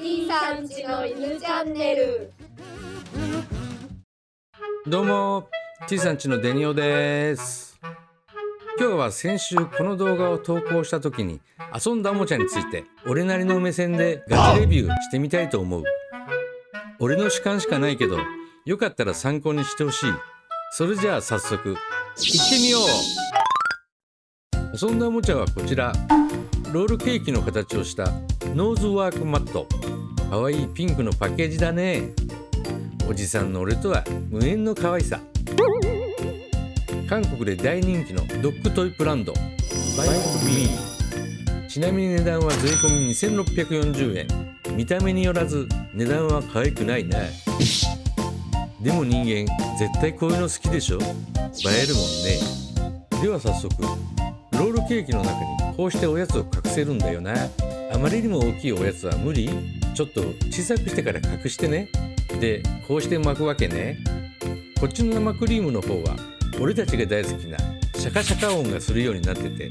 T さんちの犬チャンネル。どうも T さんちのデニオです。今日は先週この動画を投稿した時に遊んだおもちゃについて俺なりの目線でガチレビューしてみたいと思う。俺の主観しかないけどよかったら参考にしてほしい。それじゃあ早速行ってみよう。遊んだおもちゃはこちら。ロールケーキの形をしたノーズワークマット。かわいいピンクのパッケージだね。おじさんの俺とは無縁の可愛さ。韓国で大人気のドッグトイブランド。バイクビー。ちなみに値段は税込み2640円。見た目によらず値段は可愛くないなでも人間絶対こういうの好きでしょ？映えるもんね。では早速ロールケーキの中にこうしておやつを隠せるんだよな。あまりにも大きいおやつは無理？ちょっと小さくしてから隠してね。でこうして巻くわけね。こっちの生クリームの方は俺たちが大好きなシャカシャカ音がするようになってて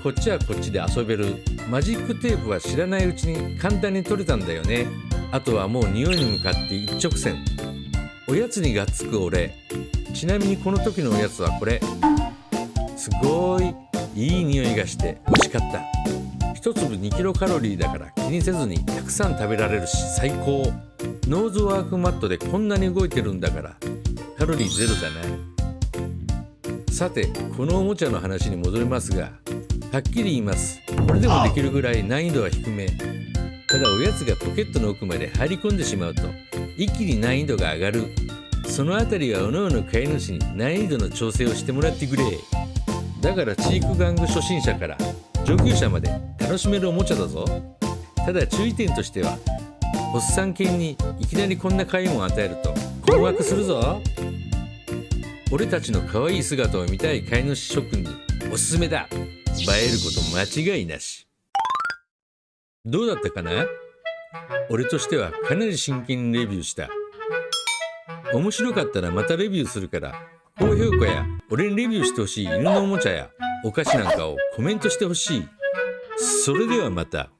こっちはこっちで遊べる。マジックテープは知らないうちに簡単に取れたんだよね。あとはもう匂いに向かって一直線。おやつにがっつく俺。ちなみにこの時のおやつはこれ。すごいいい匂いがして美味しかった。1粒2キロカロリーだから気にせずにたくさん食べられるし最高。ノーズワークマットでこんなに動いてるんだから。カロリーゼロだなさてこのおもちゃの話に戻りますがはっきり言います。これでもできるぐらい難易度は低め。ただおやつがポケットの奥まで入り込んでしまうと一気に難易度が上がる。そのあたりはおのおの飼い主に難易度の調整をしてもらってくれ。だからチーク玩具初心者から上級者まで楽しめるおもちゃだぞ。ただ注意点としてはおっさん犬にいきなりこんな買い物を与えると困惑するぞ。俺たちの可愛い姿を見たい飼い主諸君におすすめだ。映えること間違いなし。どうだったかな？俺としてはかなり真剣にレビューした。面白かったらまたレビューするから高評価や俺にレビューしてほしい犬のおもちゃや。お菓子なんかをコメントしてほしい。それではまた。